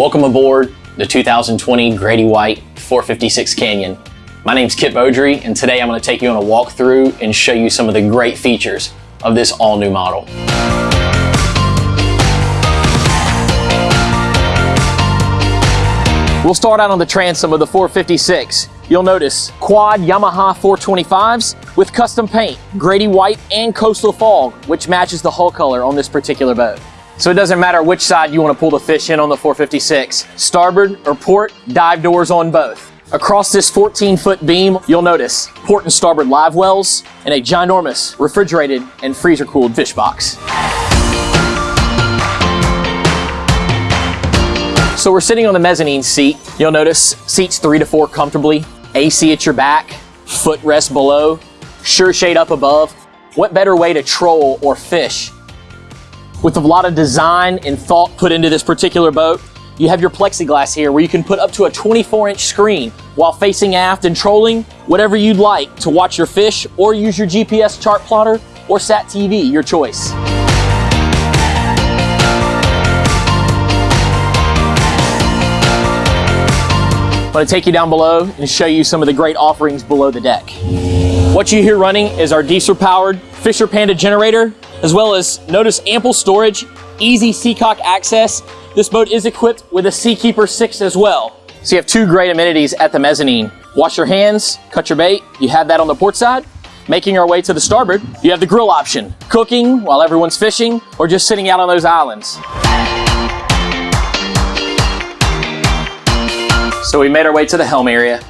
Welcome aboard the 2020 Grady White 456 Canyon. My name's Kip Beaudry, and today I'm going to take you on a walkthrough and show you some of the great features of this all-new model. We'll start out on the transom of the 456. You'll notice quad Yamaha 425s with custom paint, Grady White and Coastal Fog, which matches the hull color on this particular boat. So it doesn't matter which side you want to pull the fish in on the 456, starboard or port, dive doors on both. Across this 14 foot beam, you'll notice port and starboard live wells and a ginormous refrigerated and freezer cooled fish box. So we're sitting on the mezzanine seat. You'll notice seats three to four comfortably, AC at your back, footrest below, SureShade up above. What better way to troll or fish with a lot of design and thought put into this particular boat, you have your plexiglass here where you can put up to a 24 inch screen while facing aft and trolling, whatever you'd like to watch your fish or use your GPS chart plotter or SAT TV, your choice. I'm gonna take you down below and show you some of the great offerings below the deck. What you hear running is our diesel powered Fisher Panda generator as well as notice ample storage, easy seacock access. This boat is equipped with a Seakeeper 6 as well. So you have two great amenities at the mezzanine. Wash your hands, cut your bait, you have that on the port side. Making our way to the starboard, you have the grill option. Cooking while everyone's fishing or just sitting out on those islands. So we made our way to the helm area.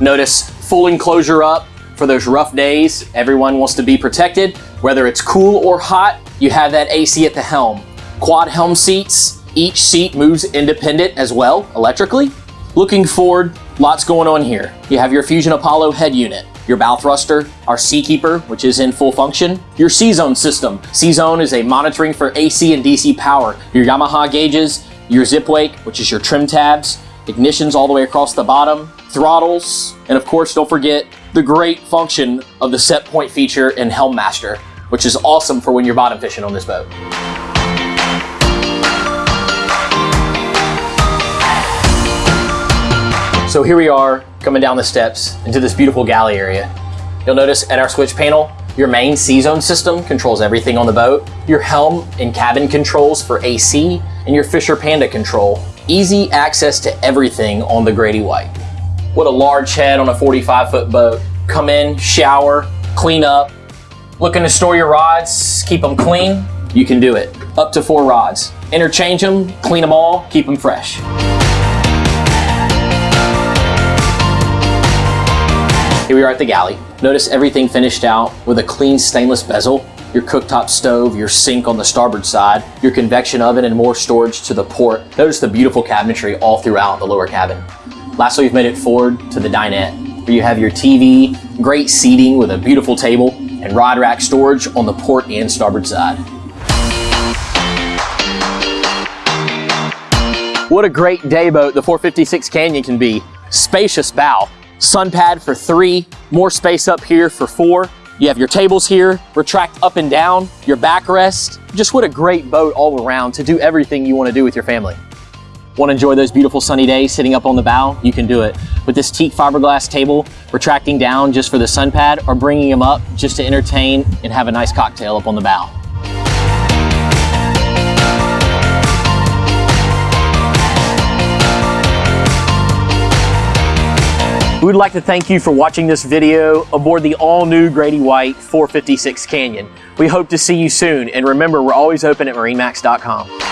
Notice full enclosure up, for those rough days, everyone wants to be protected. Whether it's cool or hot, you have that AC at the helm. Quad helm seats, each seat moves independent as well, electrically. Looking forward, lots going on here. You have your Fusion Apollo head unit, your bow thruster, our Seakeeper, which is in full function, your C-Zone system. C-Zone is a monitoring for AC and DC power, your Yamaha gauges, your Zipwake, which is your trim tabs, ignitions all the way across the bottom, throttles, and of course, don't forget the great function of the set point feature in Helm Master, which is awesome for when you're bottom fishing on this boat. So here we are coming down the steps into this beautiful galley area. You'll notice at our switch panel, your main C-Zone system controls everything on the boat, your helm and cabin controls for AC, and your Fisher Panda control. Easy access to everything on the Grady White. What a large head on a 45 foot boat. Come in, shower, clean up. Looking to store your rods, keep them clean? You can do it. Up to four rods. Interchange them, clean them all, keep them fresh. Here we are at the galley. Notice everything finished out with a clean stainless bezel, your cooktop stove, your sink on the starboard side, your convection oven and more storage to the port. Notice the beautiful cabinetry all throughout the lower cabin. Lastly, we've made it forward to the dinette, where you have your TV, great seating with a beautiful table, and rod rack storage on the port and starboard side. What a great day boat the 456 Canyon can be. Spacious bow, sun pad for three, more space up here for four. You have your tables here, retract up and down, your backrest. Just what a great boat all around to do everything you want to do with your family. Want to enjoy those beautiful sunny days sitting up on the bow? You can do it. With this teak fiberglass table, retracting down just for the sun pad or bringing them up just to entertain and have a nice cocktail up on the bow. We would like to thank you for watching this video aboard the all-new Grady White 456 Canyon. We hope to see you soon, and remember, we're always open at marinemax.com.